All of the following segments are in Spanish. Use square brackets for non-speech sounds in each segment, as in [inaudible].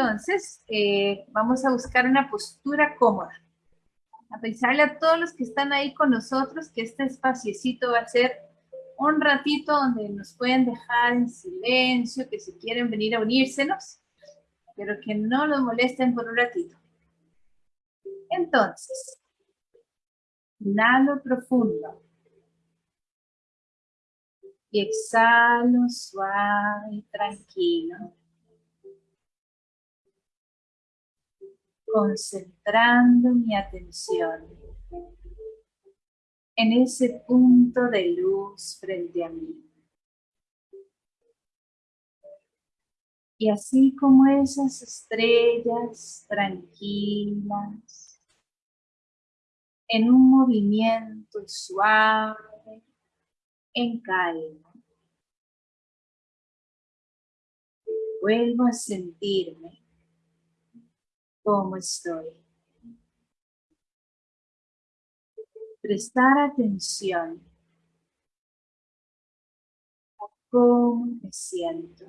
Entonces, eh, vamos a buscar una postura cómoda. A pensarle a todos los que están ahí con nosotros que este espaciecito va a ser un ratito donde nos pueden dejar en silencio, que si quieren venir a unírsenos, pero que no los molesten por un ratito. Entonces, inhalo profundo y exhalo suave y tranquilo. Concentrando mi atención en ese punto de luz frente a mí. Y así como esas estrellas tranquilas, en un movimiento suave, en calma. Vuelvo a sentirme como estoy. Prestar atención a cómo me siento.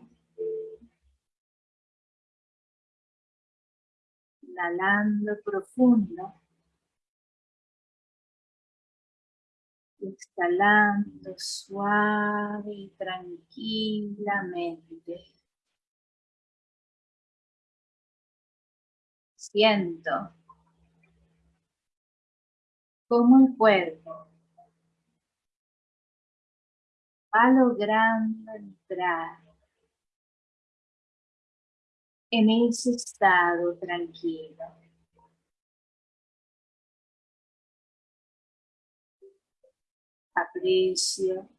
Inhalando profundo. exhalando suave y tranquilamente. Siento cómo el cuerpo va logrando entrar en ese estado tranquilo. aprecio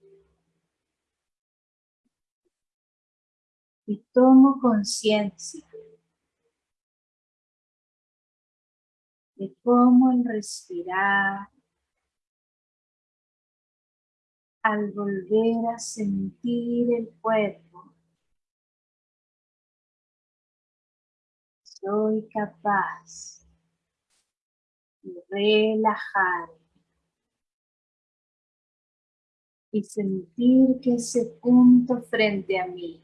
y tomo conciencia de cómo respirar al volver a sentir el cuerpo. Soy capaz de relajar y sentir que ese punto frente a mí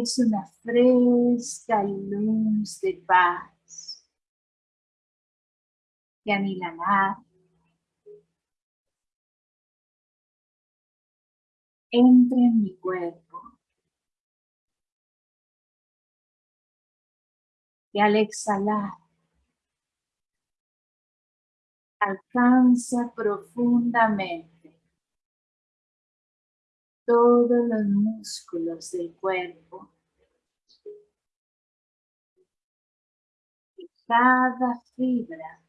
es una fresca luz de paz que a entre en mi cuerpo y al exhalar alcanza profundamente todos los músculos del cuerpo. Y cada fibra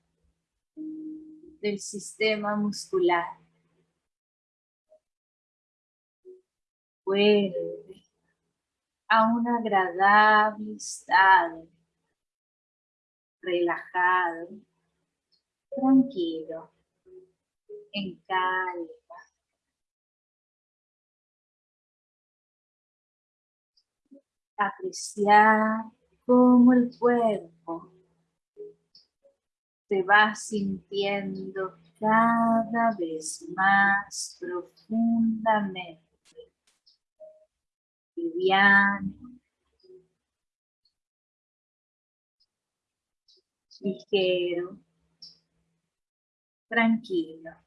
del sistema muscular. Vuelve a un agradable estado. Relajado tranquilo, en calma. Apreciar cómo el cuerpo se va sintiendo cada vez más profundamente liviano, ligero, tranquilo.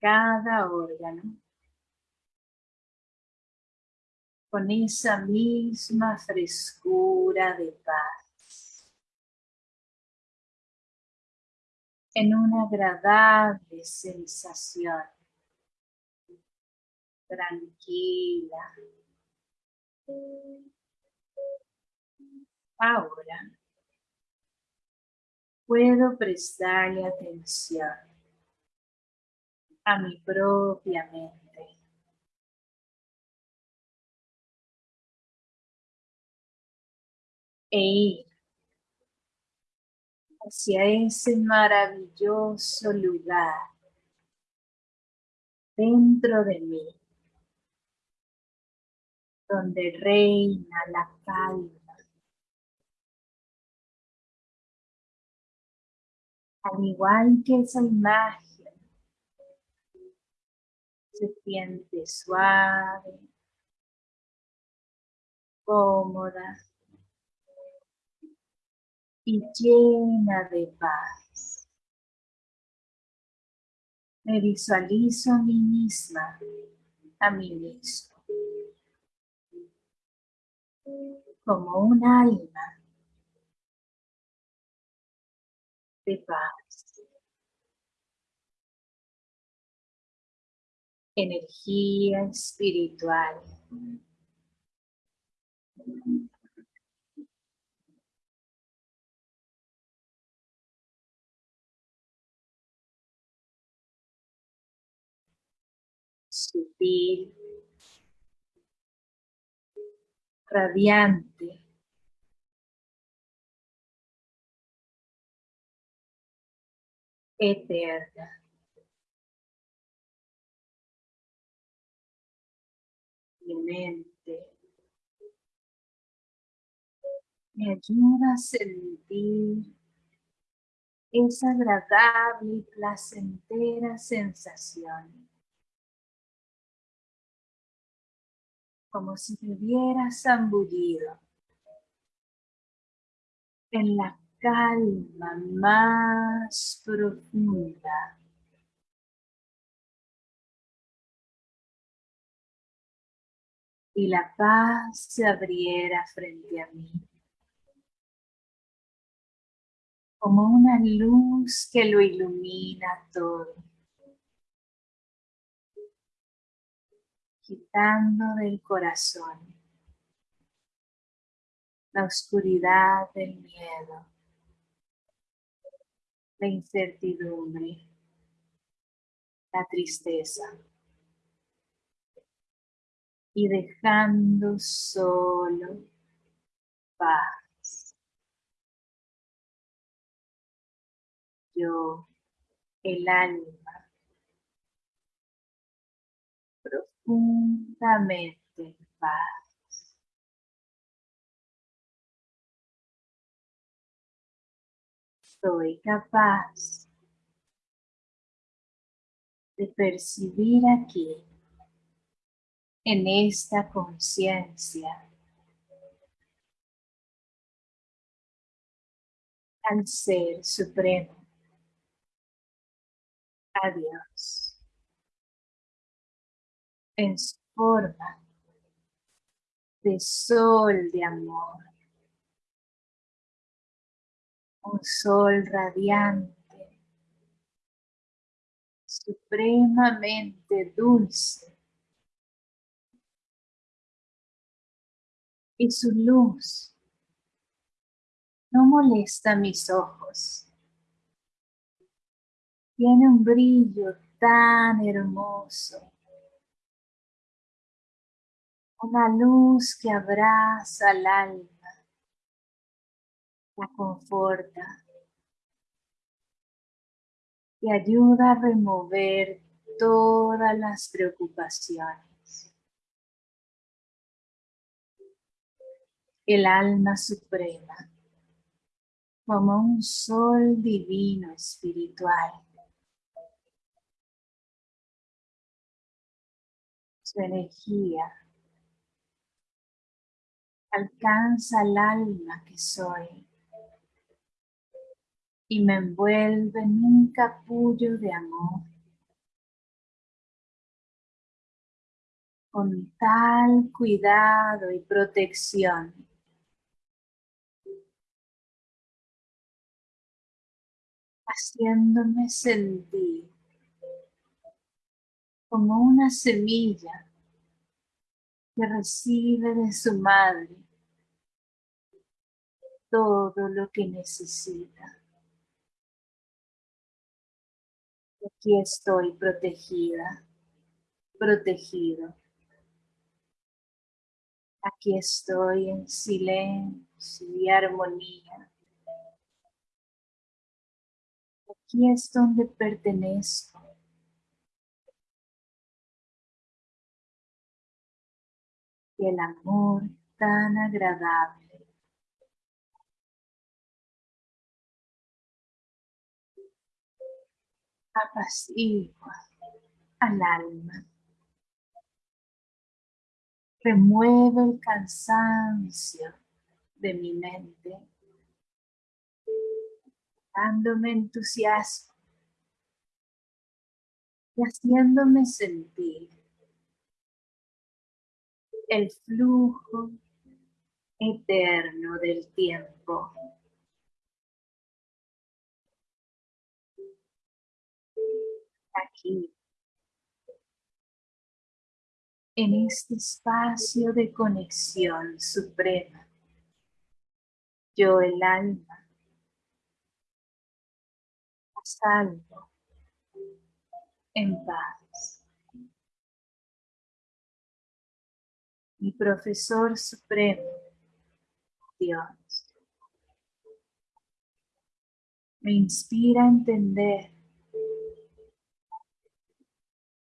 Cada órgano con esa misma frescura de paz. En una agradable sensación. Tranquila. Ahora puedo prestarle atención a mi propia mente. E ir hacia ese maravilloso lugar dentro de mí, donde reina la calma al igual que esa imagen Se siente suave, cómoda y llena de paz. Me visualizo a mí misma, a mí mismo, como un alma de paz. Energía espiritual. sutil, radiante, eterna. Mi mente me ayuda a sentir esa agradable y placentera sensación. Como si te hubieras zambullido en la calma más profunda. Y la paz se abriera frente a mí. Como una luz que lo ilumina todo. Quitando del corazón la oscuridad del miedo la incertidumbre, la tristeza y dejando solo paz. Yo, el alma, profundamente en paz. soy capaz de percibir aquí, en esta conciencia, al Ser Supremo, a Dios, en su forma de sol de amor. Un sol radiante, supremamente dulce. Y su luz no molesta mis ojos. Tiene un brillo tan hermoso. Una luz que abraza al alma la conforta y ayuda a remover todas las preocupaciones. El alma suprema, como un sol divino espiritual, su energía alcanza al alma que soy y me envuelve en un capullo de amor. Con tal cuidado y protección. Haciéndome sentir como una semilla que recibe de su madre todo lo que necesita. Aquí estoy protegida, protegido. Aquí estoy en silencio y armonía. Es donde pertenezco. Y el amor tan agradable apacigua al alma. Remueve el cansancio de mi mente, dándome entusiasmo y haciéndome sentir el flujo eterno del tiempo. Aquí, en este espacio de conexión suprema, yo el alma, salvo, en paz. Mi profesor supremo, Dios, me inspira a entender,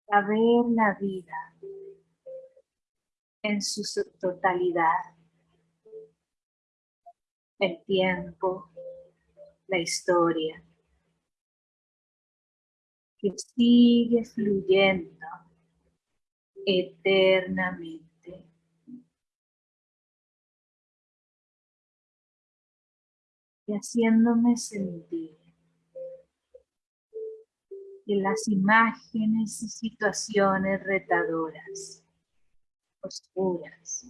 a ver la vida en su totalidad el tiempo, la historia, que sigue fluyendo eternamente. Y haciéndome sentir que las imágenes y situaciones retadoras, oscuras,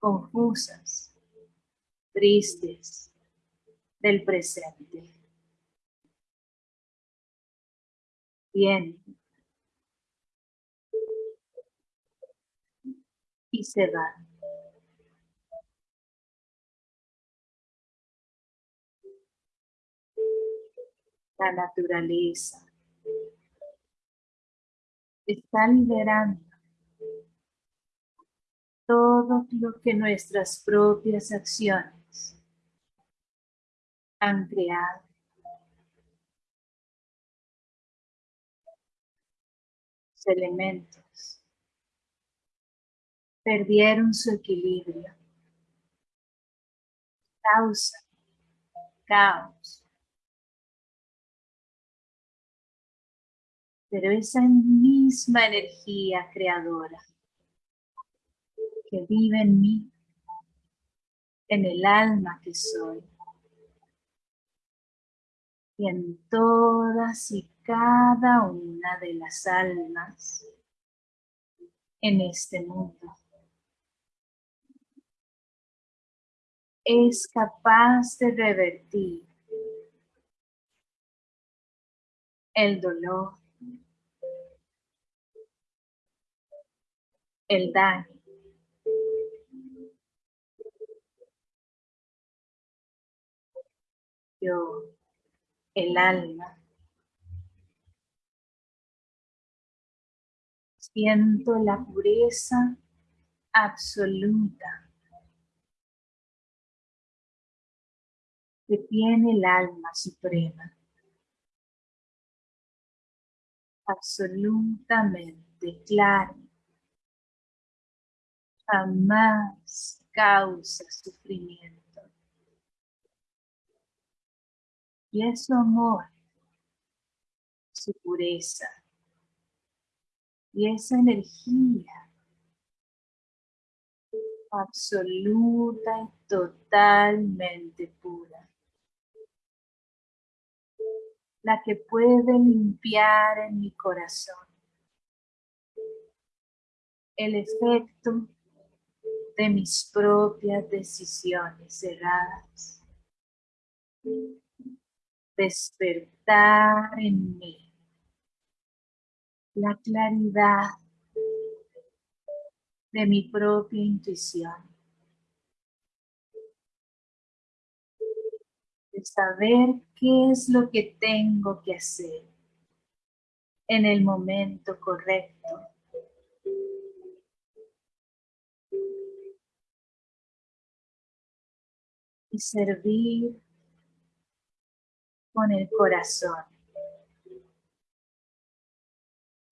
confusas, tristes del presente. Bien. Y se van. La naturaleza está liberando todo lo que nuestras propias acciones han creado. Elementos perdieron su equilibrio. Causa, caos. Pero esa misma energía creadora que vive en mí, en el alma que soy, y en todas y cada una de las almas en este mundo. Es capaz de revertir el dolor, el daño, yo el alma. Siento la pureza absoluta que tiene el alma suprema. Absolutamente claro. Jamás causa sufrimiento. y es su amor, su pureza y esa energía absoluta y totalmente pura. La que puede limpiar en mi corazón el efecto de mis propias decisiones cerradas despertar en mí la claridad de mi propia intuición. De saber qué es lo que tengo que hacer en el momento correcto. Y servir con el corazón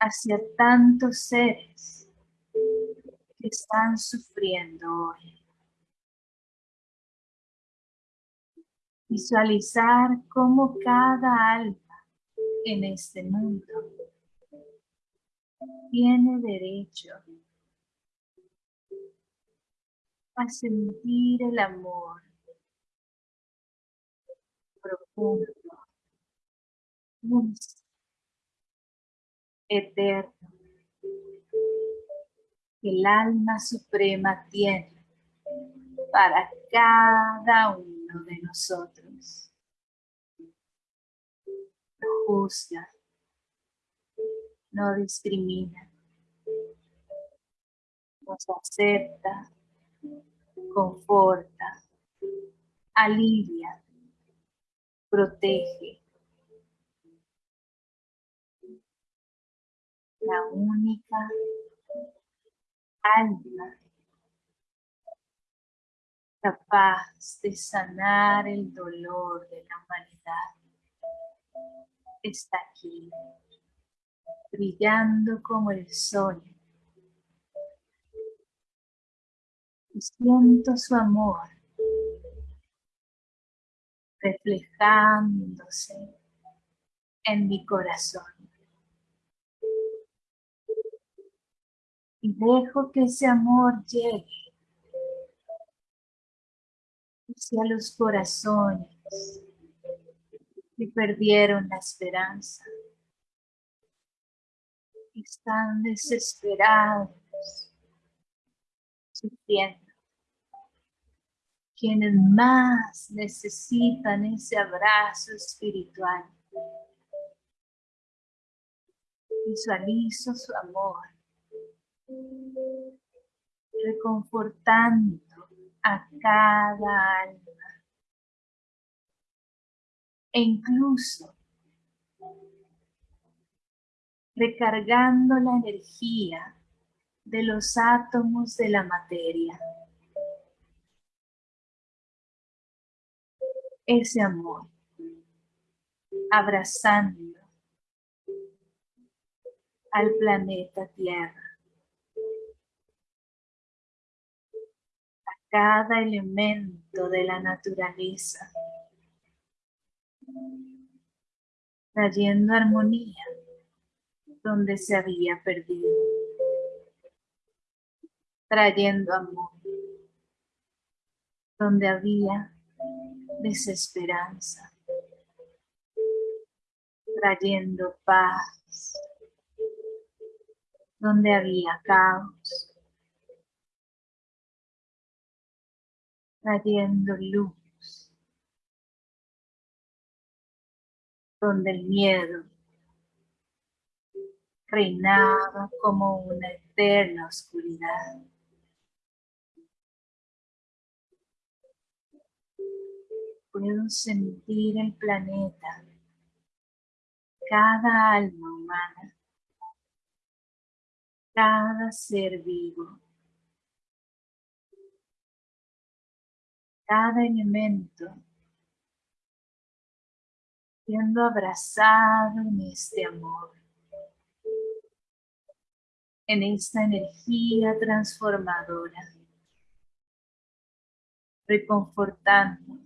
hacia tantos seres que están sufriendo hoy. Visualizar cómo cada alma en este mundo tiene derecho a sentir el amor profundo, eterno, el alma suprema tiene para cada uno de nosotros. No juzga, no discrimina, nos acepta, conforta, alivia, protege. La única alma capaz de sanar el dolor de la humanidad está aquí, brillando como el sol. Y siento su amor reflejándose en mi corazón. Y dejo que ese amor llegue hacia los corazones que perdieron la esperanza. Están desesperados, sufriendo quienes más necesitan ese abrazo espiritual. Visualizo su amor, reconfortando a cada alma. E incluso recargando la energía de los átomos de la materia. ese amor, abrazando al planeta Tierra, a cada elemento de la naturaleza, trayendo armonía donde se había perdido, trayendo amor donde había desesperanza, trayendo paz donde había caos, trayendo luz donde el miedo reinaba como una eterna oscuridad. puedo sentir el planeta, cada alma humana, cada ser vivo, cada elemento siendo abrazado en este amor, en esta energía transformadora, reconfortando,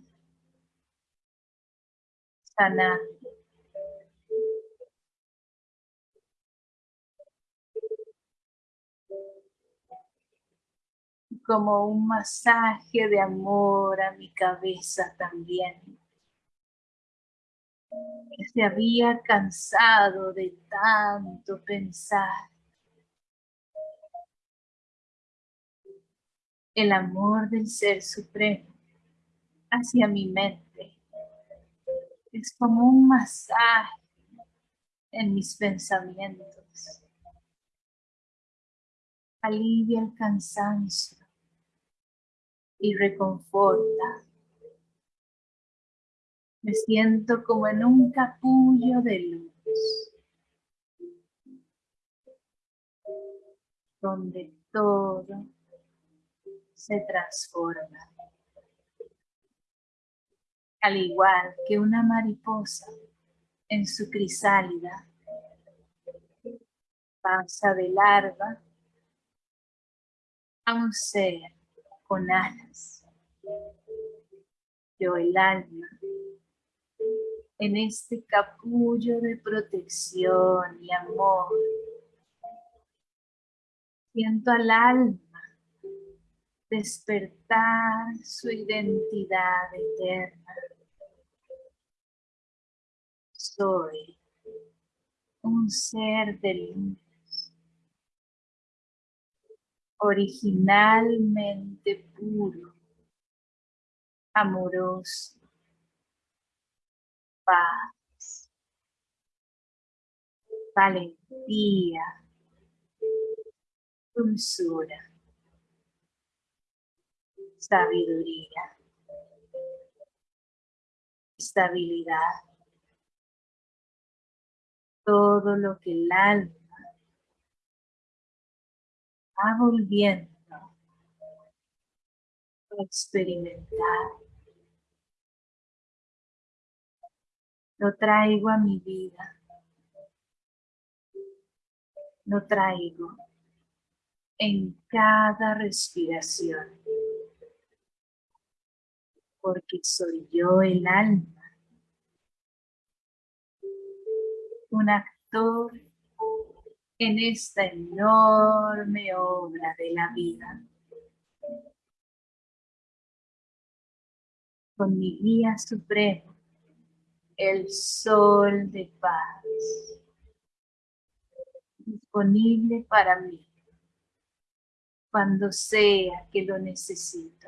como un masaje de amor a mi cabeza también. Se había cansado de tanto pensar. El amor del Ser Supremo hacia mi mente es como un masaje en mis pensamientos. Alivia el cansancio y reconforta. Me siento como en un capullo de luz, donde todo se transforma al igual que una mariposa en su crisálida, pasa de larva a un ser con alas. Yo el alma, en este capullo de protección y amor, siento al alma despertar su identidad eterna. Soy un ser de luz, originalmente puro, amoroso, paz, valentía, dulzura sabiduría, estabilidad, todo lo que el alma va volviendo a experimentar. Lo traigo a mi vida. Lo traigo en cada respiración porque soy yo el alma, un actor en esta enorme obra de la vida. Con mi guía supremo, el sol de paz, disponible para mí cuando sea que lo necesito.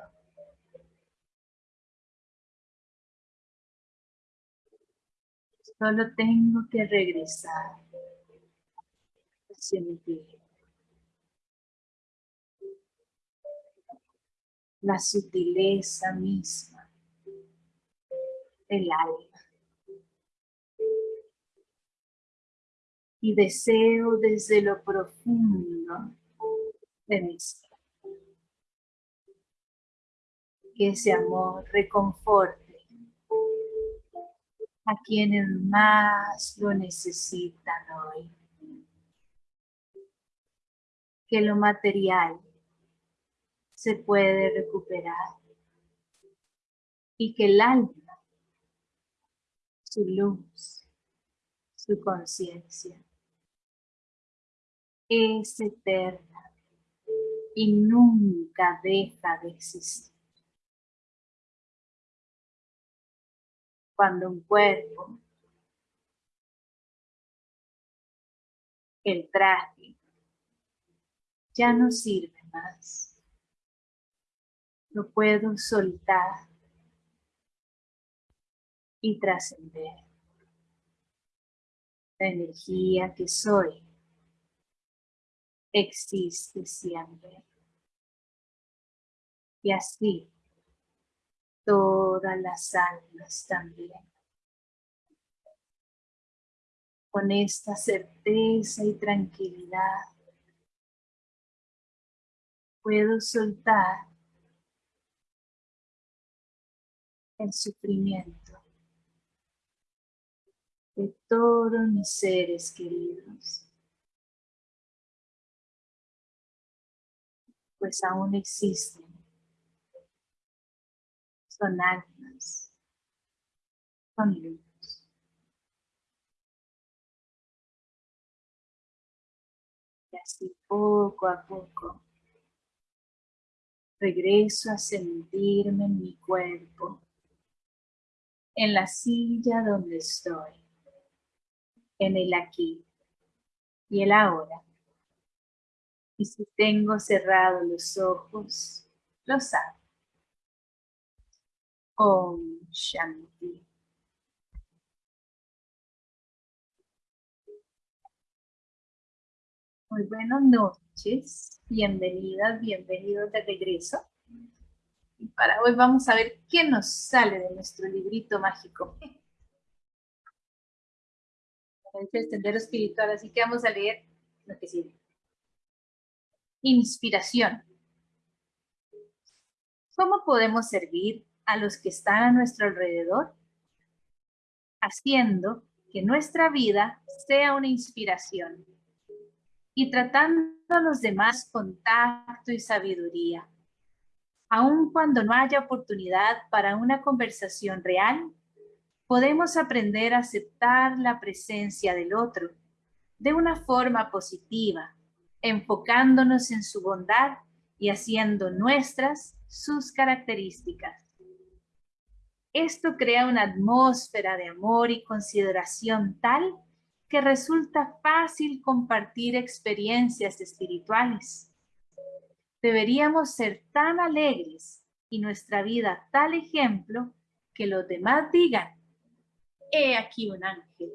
Solo tengo que regresar vida. La sutileza misma del alma. Y deseo desde lo profundo de mi ser que ese amor reconforte a quienes más lo necesitan hoy. Que lo material se puede recuperar y que el alma, su luz, su conciencia, es eterna y nunca deja de existir. cuando un cuerpo, el traje, ya no sirve más. Lo puedo soltar y trascender. La energía que soy existe siempre. Y así todas las almas también. Con esta certeza y tranquilidad puedo soltar el sufrimiento de todos mis seres queridos. Pues aún existen son almas, son luz. Y así poco a poco regreso a sentirme en mi cuerpo, en la silla donde estoy, en el aquí y el ahora. Y si tengo cerrados los ojos, los abro. Om Shanti. Muy buenas noches, bienvenidas, bienvenidos de regreso. Y para hoy vamos a ver qué nos sale de nuestro librito mágico. [laughs] El espiritual, así que vamos a leer lo que sigue. Inspiración. ¿Cómo podemos servir a los que están a nuestro alrededor, haciendo que nuestra vida sea una inspiración y tratando a los demás con tacto y sabiduría. Aun cuando no haya oportunidad para una conversación real, podemos aprender a aceptar la presencia del otro de una forma positiva, enfocándonos en su bondad y haciendo nuestras sus características. Esto crea una atmósfera de amor y consideración tal que resulta fácil compartir experiencias espirituales. Deberíamos ser tan alegres y nuestra vida tal ejemplo que los demás digan, he aquí un ángel.